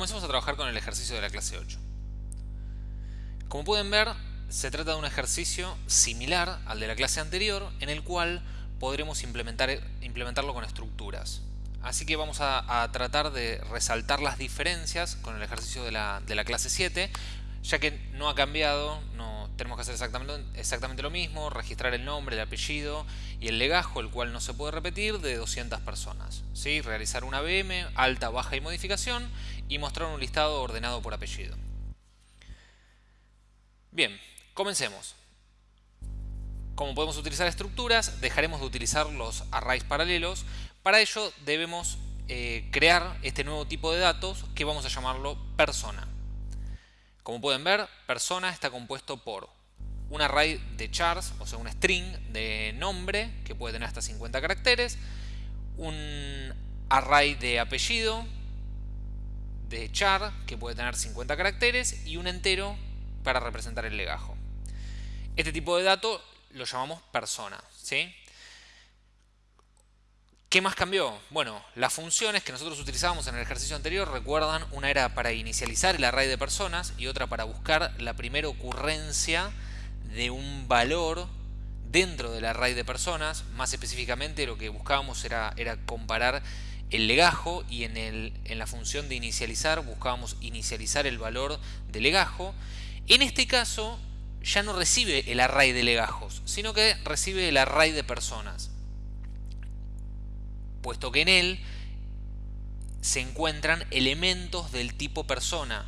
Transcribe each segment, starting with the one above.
comencemos a trabajar con el ejercicio de la clase 8. Como pueden ver, se trata de un ejercicio similar al de la clase anterior, en el cual podremos implementar, implementarlo con estructuras. Así que vamos a, tratar de resaltar las diferencias con el ejercicio de la, de la clase 7, ya que no ha cambiado, tenemos que hacer exactamente, exactamente lo mismo, registrar el nombre, el apellido y el legajo, el cual no se puede repetir, de 200 personas. ¿sí? Realizar una BM, alta, baja y modificación, y mostrar un listado ordenado por apellido. Bien, comencemos. Como podemos utilizar estructuras, dejaremos de utilizar los arrays paralelos. Para ello debemos eh, crear este nuevo tipo de datos que vamos a llamarlo persona. Como pueden ver, persona está compuesto por un array de chars, o sea, un string de nombre que puede tener hasta 50 caracteres, un array de apellido de char que puede tener 50 caracteres y un entero para representar el legajo. Este tipo de dato lo llamamos persona. ¿sí? ¿Qué más cambió? Bueno, las funciones que nosotros utilizábamos en el ejercicio anterior, recuerdan, una era para inicializar el array de personas y otra para buscar la primera ocurrencia de un valor dentro del array de personas. Más específicamente lo que buscábamos era, era comparar el legajo y en, el, en la función de inicializar buscábamos inicializar el valor de legajo. En este caso ya no recibe el array de legajos, sino que recibe el array de personas puesto que en él se encuentran elementos del tipo persona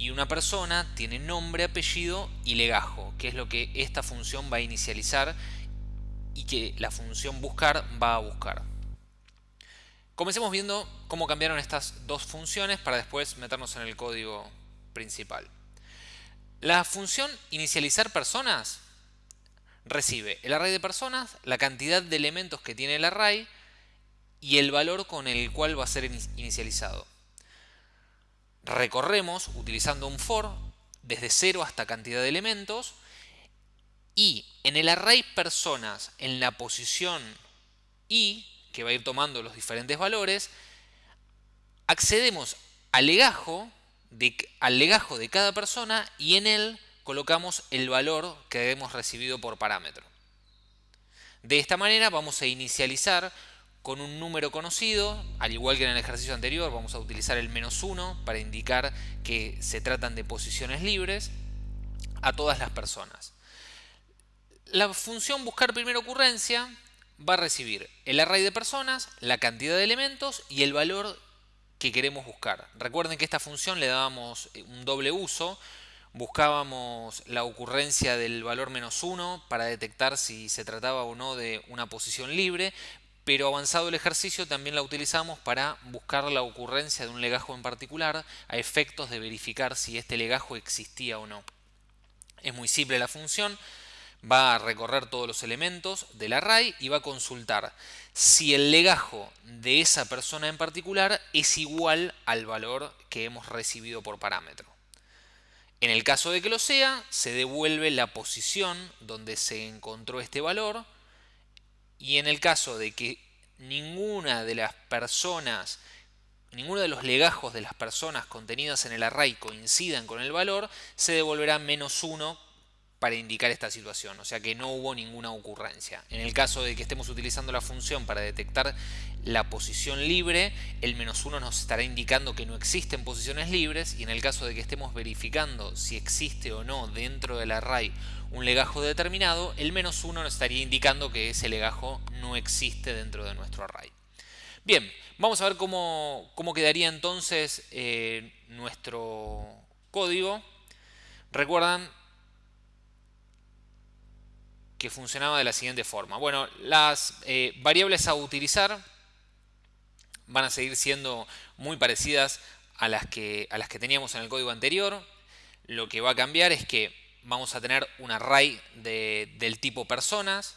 y una persona tiene nombre, apellido y legajo, que es lo que esta función va a inicializar y que la función buscar va a buscar. Comencemos viendo cómo cambiaron estas dos funciones para después meternos en el código principal. La función inicializar personas recibe el array de personas, la cantidad de elementos que tiene el array y el valor con el cual va a ser inicializado. Recorremos utilizando un for desde 0 hasta cantidad de elementos y en el array personas en la posición i, que va a ir tomando los diferentes valores, accedemos al legajo de, al legajo de cada persona y en él colocamos el valor que hemos recibido por parámetro. De esta manera vamos a inicializar con un número conocido, al igual que en el ejercicio anterior vamos a utilizar el menos 1 para indicar que se tratan de posiciones libres a todas las personas. La función buscar primera ocurrencia va a recibir el array de personas, la cantidad de elementos y el valor que queremos buscar. Recuerden que esta función le dábamos un doble uso, buscábamos la ocurrencia del valor menos 1 para detectar si se trataba o no de una posición libre, pero avanzado el ejercicio también la utilizamos para buscar la ocurrencia de un legajo en particular a efectos de verificar si este legajo existía o no. Es muy simple la función, va a recorrer todos los elementos del array y va a consultar si el legajo de esa persona en particular es igual al valor que hemos recibido por parámetro. En el caso de que lo sea, se devuelve la posición donde se encontró este valor y en el caso de que ninguna de las personas, ninguno de los legajos de las personas contenidas en el array coincidan con el valor, se devolverá menos 1 para indicar esta situación, o sea que no hubo ninguna ocurrencia. En el caso de que estemos utilizando la función para detectar la posición libre, el menos 1 nos estará indicando que no existen posiciones libres y en el caso de que estemos verificando si existe o no dentro del array un legajo determinado, el menos 1 nos estaría indicando que ese legajo no existe dentro de nuestro array. Bien, vamos a ver cómo, quedaría entonces eh, nuestro código. Recuerdan que funcionaba de la siguiente forma. Bueno, las eh, variables a utilizar van a seguir siendo muy parecidas a las, que, a las que teníamos en el código anterior. Lo que va a cambiar es que vamos a tener un array del tipo personas,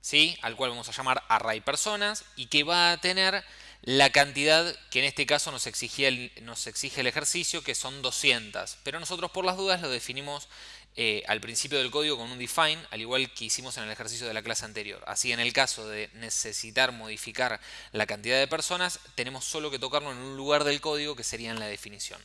¿sí? al cual vamos a llamar array personas, y que va a tener la cantidad que en este caso nos, el, nos exige el ejercicio, que son 200. Pero nosotros por las dudas lo definimos eh, al principio del código con un define, al igual que hicimos en el ejercicio de la clase anterior. Así en el caso de necesitar modificar la cantidad de personas, tenemos solo que tocarlo en un lugar del código que sería en la definición.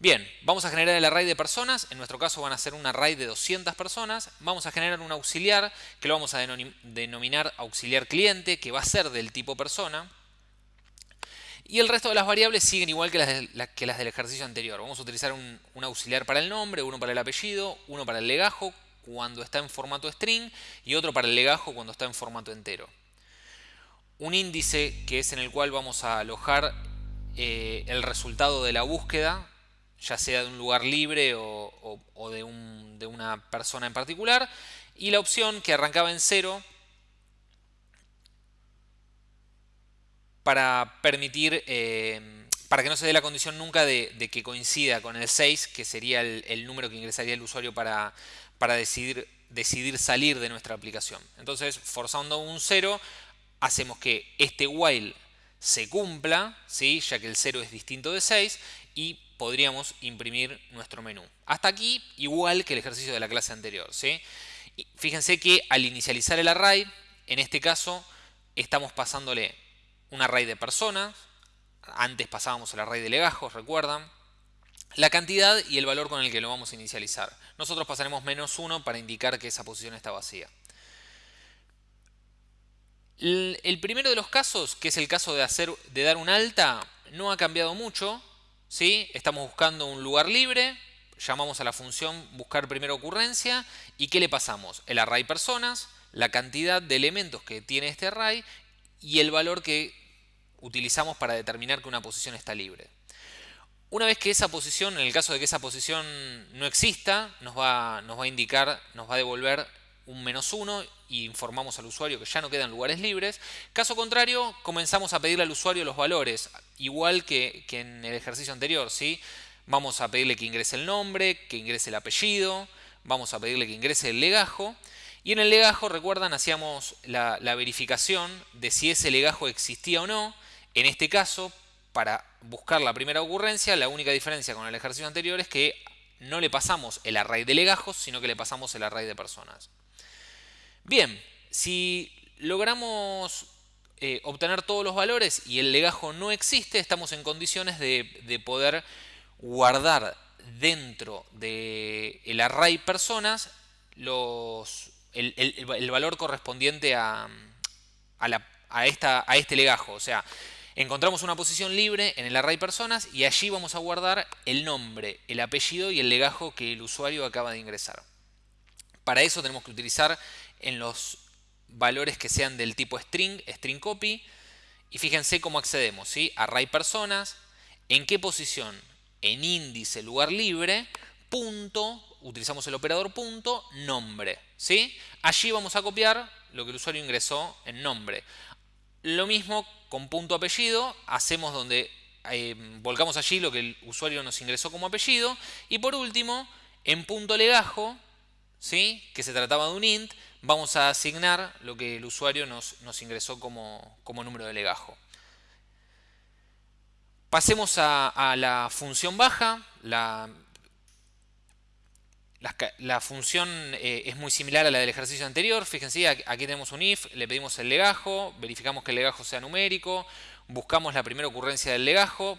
Bien, vamos a generar el array de personas, en nuestro caso van a ser un array de 200 personas, vamos a generar un auxiliar que lo vamos a denominar auxiliar cliente, que va a ser del tipo persona, y el resto de las variables siguen igual que las, que las del ejercicio anterior. Vamos a utilizar un, auxiliar para el nombre, uno para el apellido, uno para el legajo cuando está en formato string y otro para el legajo cuando está en formato entero. Un índice que es en el cual vamos a alojar eh, el resultado de la búsqueda, ya sea de un lugar libre o, de, de una persona en particular. Y la opción que arrancaba en cero para permitir, eh, para que no se dé la condición nunca de, que coincida con el 6, que sería el, número que ingresaría el usuario para, para decidir, decidir salir de nuestra aplicación. Entonces, forzando un 0, hacemos que este while se cumpla, ¿sí? ya que el 0 es distinto de 6, y podríamos imprimir nuestro menú. Hasta aquí, igual que el ejercicio de la clase anterior. ¿sí? fíjense que al inicializar el array, en este caso, estamos pasándole un array de personas, antes pasábamos el array de legajos, recuerdan, la cantidad y el valor con el que lo vamos a inicializar. Nosotros pasaremos menos 1 para indicar que esa posición está vacía. El primero de los casos, que es el caso de, hacer, de dar un alta, no ha cambiado mucho. ¿sí? Estamos buscando un lugar libre, llamamos a la función buscar primera ocurrencia y ¿qué le pasamos? El array personas, la cantidad de elementos que tiene este array y el valor que utilizamos para determinar que una posición está libre. Una vez que esa posición, en el caso de que esa posición no exista, nos va, a indicar, nos va a devolver un menos 1 y informamos al usuario que ya no quedan lugares libres. Caso contrario, comenzamos a pedirle al usuario los valores, igual que, que en el ejercicio anterior. ¿sí? Vamos a pedirle que ingrese el nombre, que ingrese el apellido, vamos a pedirle que ingrese el legajo y en el legajo, recuerdan, hacíamos la, verificación de si ese legajo existía o no. En este caso, para buscar la primera ocurrencia, la única diferencia con el ejercicio anterior es que no le pasamos el array de legajos, sino que le pasamos el array de personas. Bien, si logramos eh, obtener todos los valores y el legajo no existe, estamos en condiciones de, poder guardar dentro del array personas los, el, valor correspondiente a, a, esta, a este legajo. O sea, encontramos una posición libre en el array personas y allí vamos a guardar el nombre, el apellido y el legajo que el usuario acaba de ingresar. Para eso tenemos que utilizar en los valores que sean del tipo string, string copy, y fíjense cómo accedemos, ¿sí? Array personas, en qué posición, en índice lugar libre, punto, utilizamos el operador punto, nombre. ¿sí? Allí vamos a copiar lo que el usuario ingresó en nombre. Lo mismo con punto apellido, hacemos donde eh, volcamos allí lo que el usuario nos ingresó como apellido. Y por último, en punto legajo, ¿sí? que se trataba de un int, vamos a asignar lo que el usuario nos, ingresó como, como número de legajo. Pasemos a, a, la función baja, la la, función eh, es muy similar a la del ejercicio anterior. Fíjense, aquí tenemos un if, le pedimos el legajo, verificamos que el legajo sea numérico, buscamos la primera ocurrencia del legajo,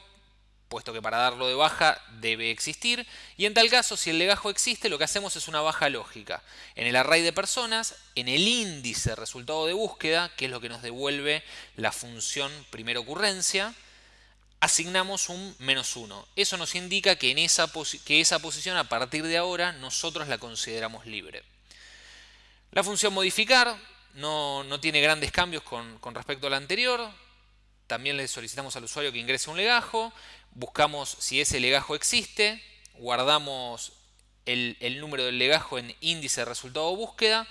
puesto que para darlo de baja debe existir. Y en tal caso, si el legajo existe, lo que hacemos es una baja lógica. En el array de personas, en el índice resultado de búsqueda, que es lo que nos devuelve la función primera ocurrencia, asignamos un menos 1. Eso nos indica que, en esa, que esa posición a partir de ahora nosotros la consideramos libre. La función modificar no, tiene grandes cambios con, respecto a la anterior. También le solicitamos al usuario que ingrese un legajo. Buscamos si ese legajo existe. Guardamos el, el número del legajo en índice de resultado de búsqueda.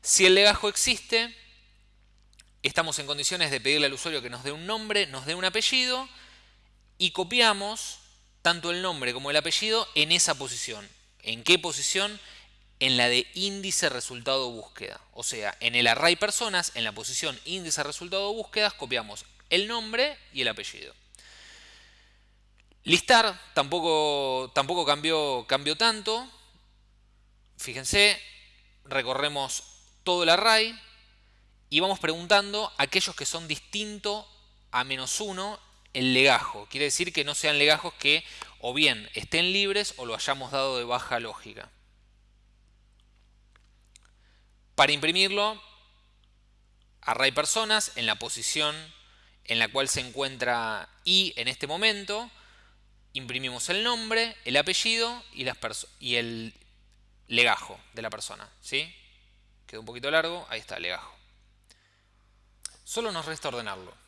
Si el legajo existe, estamos en condiciones de pedirle al usuario que nos dé un nombre, nos dé un apellido y copiamos tanto el nombre como el apellido en esa posición. ¿En qué posición? En la de índice resultado búsqueda. O sea, en el array personas, en la posición índice resultado búsquedas, copiamos el nombre y el apellido. Listar tampoco, tampoco cambió, cambió tanto. fíjense, recorremos todo el array y vamos preguntando aquellos que son distintos a menos 1 el legajo. Quiere decir que no sean legajos que o bien estén libres o lo hayamos dado de baja lógica. Para imprimirlo, array personas en la posición en la cual se encuentra i en este momento, imprimimos el nombre, el apellido y, las y el legajo de la persona. ¿sí? Quedó un poquito largo, ahí está legajo. Solo nos resta ordenarlo.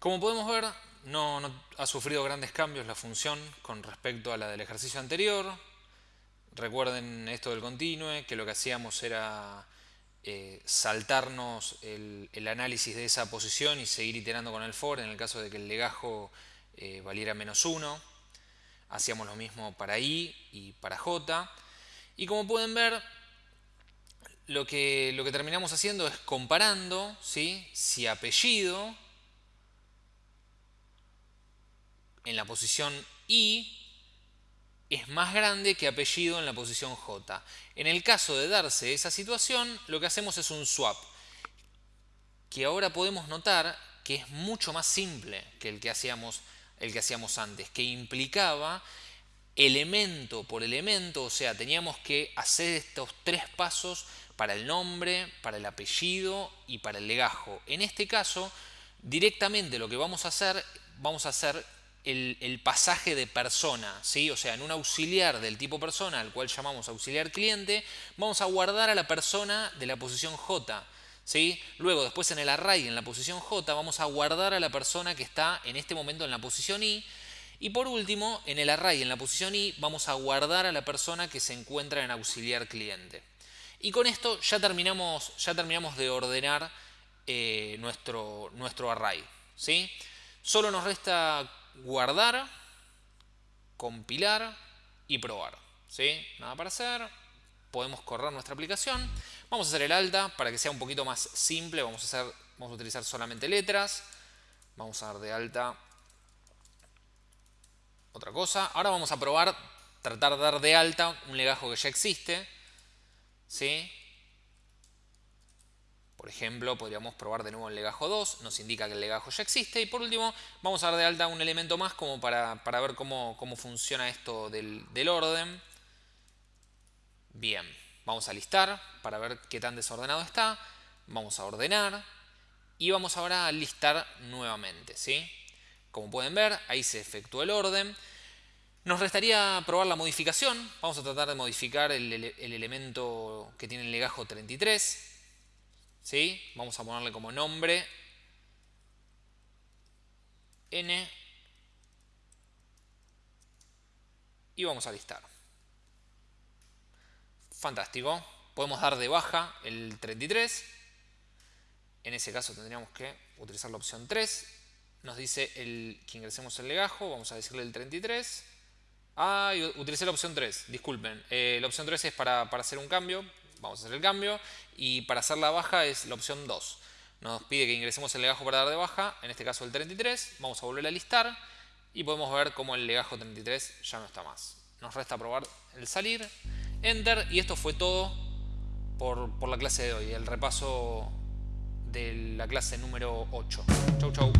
Como podemos ver, no, ha sufrido grandes cambios la función con respecto a la del ejercicio anterior. Recuerden esto del continue, que lo que hacíamos era eh, saltarnos el, análisis de esa posición y seguir iterando con el for en el caso de que el legajo eh, valiera menos 1. Hacíamos lo mismo para i y para j. Y como pueden ver, lo que, lo que terminamos haciendo es comparando ¿sí? si apellido en la posición I es más grande que apellido en la posición J. En el caso de darse esa situación, lo que hacemos es un swap, que ahora podemos notar que es mucho más simple que el que hacíamos, el que hacíamos antes, que implicaba elemento por elemento, o sea, teníamos que hacer estos tres pasos para el nombre, para el apellido y para el legajo. En este caso, directamente lo que vamos a hacer, vamos a hacer el, pasaje de persona, ¿sí? o sea, en un auxiliar del tipo persona, al cual llamamos auxiliar cliente, vamos a guardar a la persona de la posición J. ¿sí? Luego, después en el array, en la posición J, vamos a guardar a la persona que está en este momento en la posición I. Y por último, en el array, en la posición I, vamos a guardar a la persona que se encuentra en auxiliar cliente. Y con esto ya terminamos, ya terminamos de ordenar eh, nuestro, nuestro array. ¿sí? Solo nos resta guardar, compilar y probar. ¿sí? Nada para hacer. Podemos correr nuestra aplicación. Vamos a hacer el alta para que sea un poquito más simple. Vamos a, hacer, vamos a utilizar solamente letras. Vamos a dar de alta otra cosa. Ahora vamos a probar, tratar de dar de alta un legajo que ya existe. ¿sí? Por ejemplo, podríamos probar de nuevo el legajo 2, nos indica que el legajo ya existe. Y por último, vamos a dar de alta un elemento más como para, ver cómo, funciona esto del, orden. Bien, vamos a listar para ver qué tan desordenado está. Vamos a ordenar y vamos ahora a listar nuevamente. ¿sí? Como pueden ver, ahí se efectuó el orden. Nos restaría probar la modificación. Vamos a tratar de modificar el, el elemento que tiene el legajo 33. ¿Sí? Vamos a ponerle como nombre n y vamos a listar. Fantástico. Podemos dar de baja el 33. En ese caso tendríamos que utilizar la opción 3. Nos dice el, que ingresemos el legajo. Vamos a decirle el 33. Ah, utilicé la opción 3. Disculpen. Eh, la opción 3 es para, para hacer un cambio vamos a hacer el cambio y para hacer la baja es la opción 2. Nos pide que ingresemos el legajo para dar de baja, en este caso el 33, vamos a volver a listar y podemos ver cómo el legajo 33 ya no está más. Nos resta probar el salir, enter y esto fue todo por, por la clase de hoy, el repaso de la clase número 8. Chau chau.